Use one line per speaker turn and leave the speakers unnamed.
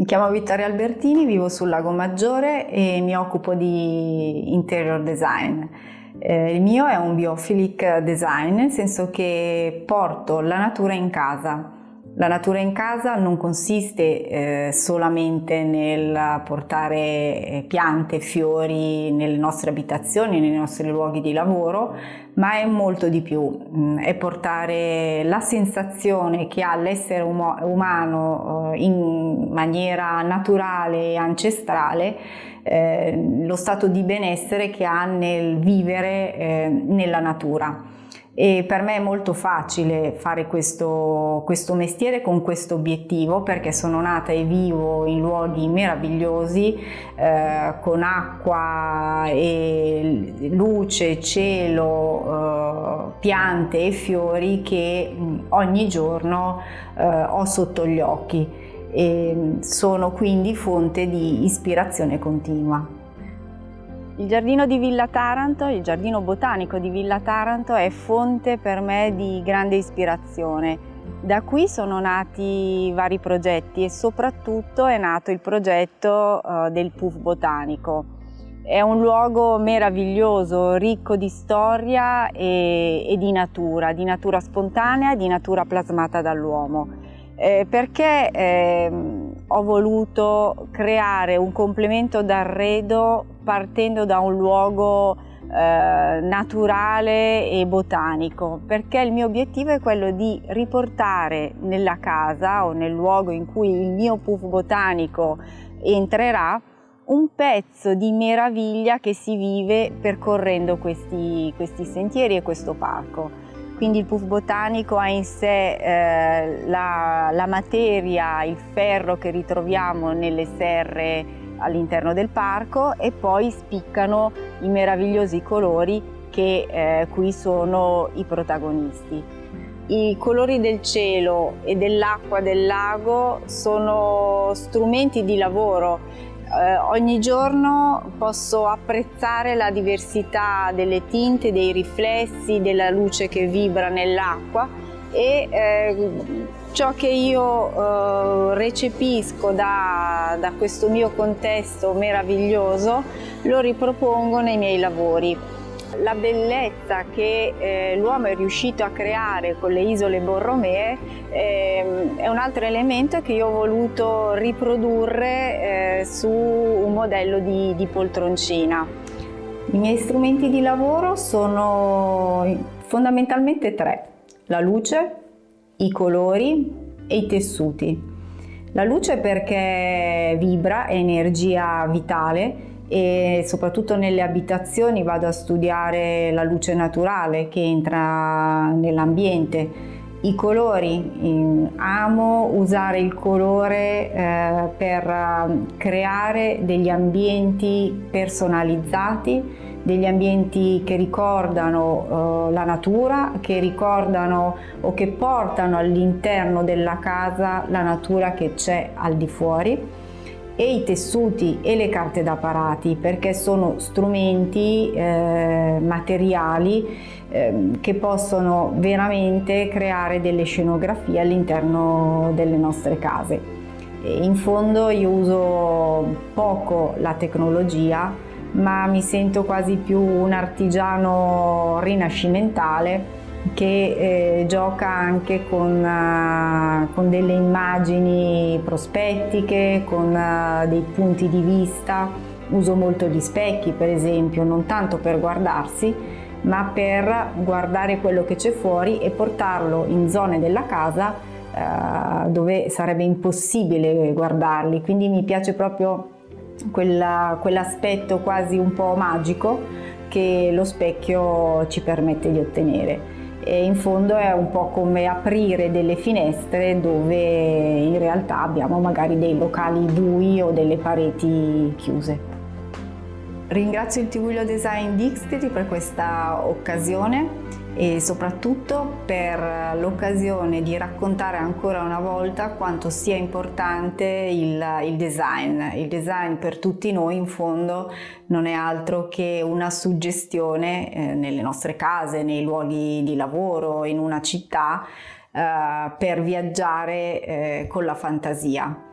Mi chiamo Vittoria Albertini, vivo sul Lago Maggiore e mi occupo di interior design. Eh, il mio è un biophilic design, nel senso che porto la natura in casa. La natura in casa non consiste eh, solamente nel portare eh, piante fiori nelle nostre abitazioni, nei nostri luoghi di lavoro, ma è molto di più. Mm, è portare la sensazione che ha l'essere um umano eh, in maniera naturale e ancestrale, eh, lo stato di benessere che ha nel vivere eh, nella natura e per me è molto facile fare questo, questo mestiere con questo obiettivo perché sono nata e vivo in luoghi meravigliosi eh, con acqua e luce, cielo, eh, piante e fiori che mh, ogni giorno eh, ho sotto gli occhi e sono quindi fonte di ispirazione continua.
Il giardino di Villa Taranto, il giardino botanico di Villa Taranto è fonte per me di grande ispirazione. Da qui sono nati vari progetti e soprattutto è nato il progetto uh, del PUF botanico. È un luogo meraviglioso, ricco di storia e, e di natura, di natura spontanea e di natura plasmata dall'uomo. Eh, perché eh, ho voluto creare un complemento d'arredo partendo da un luogo eh, naturale e botanico perché il mio obiettivo è quello di riportare nella casa o nel luogo in cui il mio puff botanico entrerà un pezzo di meraviglia che si vive percorrendo questi, questi sentieri e questo parco. Quindi il puff botanico ha in sé eh, la, la materia, il ferro che ritroviamo nelle serre all'interno del parco e poi spiccano i meravigliosi colori che eh, qui sono i protagonisti. I colori del cielo e dell'acqua del lago sono strumenti di lavoro eh, ogni giorno posso apprezzare la diversità delle tinte, dei riflessi, della luce che vibra nell'acqua e eh, ciò che io eh, recepisco da, da questo mio contesto meraviglioso lo ripropongo nei miei lavori. La bellezza che eh, l'uomo è riuscito a creare con le isole Borromee eh, è un altro elemento che io ho voluto riprodurre eh, su un modello di, di poltroncina. I miei strumenti di lavoro sono fondamentalmente tre, la luce, i colori e i tessuti. La luce perché vibra, è energia vitale e soprattutto nelle abitazioni vado a studiare la luce naturale che entra nell'ambiente. I colori, amo usare il colore eh, per eh, creare degli ambienti personalizzati, degli ambienti che ricordano eh, la natura, che ricordano o che portano all'interno della casa la natura che c'è al di fuori e i tessuti e le carte da parati perché sono strumenti eh, materiali eh, che possono veramente creare delle scenografie all'interno delle nostre case. In fondo io uso poco la tecnologia ma mi sento quasi più un artigiano rinascimentale che eh, gioca anche con, uh, con, delle immagini prospettiche, con uh, dei punti di vista. Uso molto gli specchi per esempio, non tanto per guardarsi, ma per guardare quello che c'è fuori e portarlo in zone della casa uh, dove sarebbe impossibile guardarli. Quindi mi piace proprio quell'aspetto quasi un po' magico che lo specchio ci permette di ottenere e in fondo è un po' come aprire delle finestre dove in realtà abbiamo magari dei locali bui o delle pareti chiuse. Ringrazio il Tiguglio Design Dixtri per questa occasione e soprattutto per l'occasione di raccontare ancora una volta quanto sia importante il, il, design. Il design per tutti noi in fondo non è altro che una suggestione eh, nelle nostre case, nei luoghi di lavoro, in una città eh, per viaggiare eh, con la fantasia.